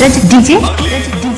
DJ.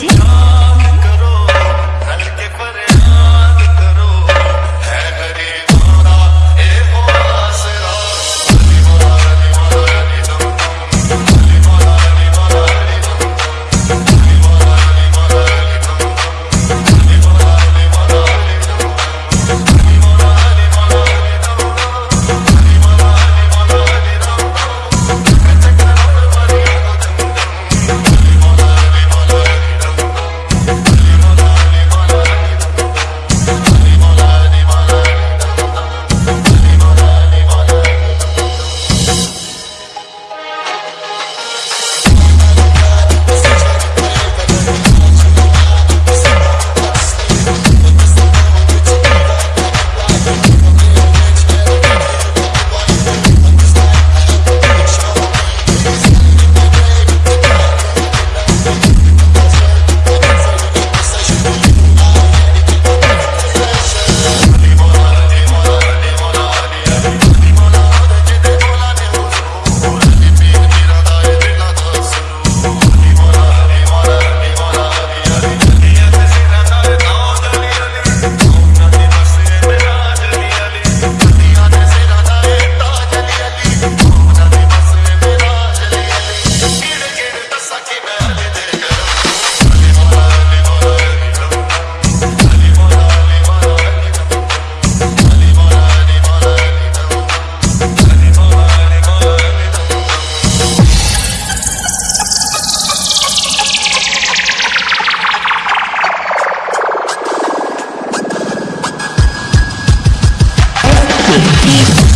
DJ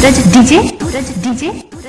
Suraj DJ? Suraj DJ?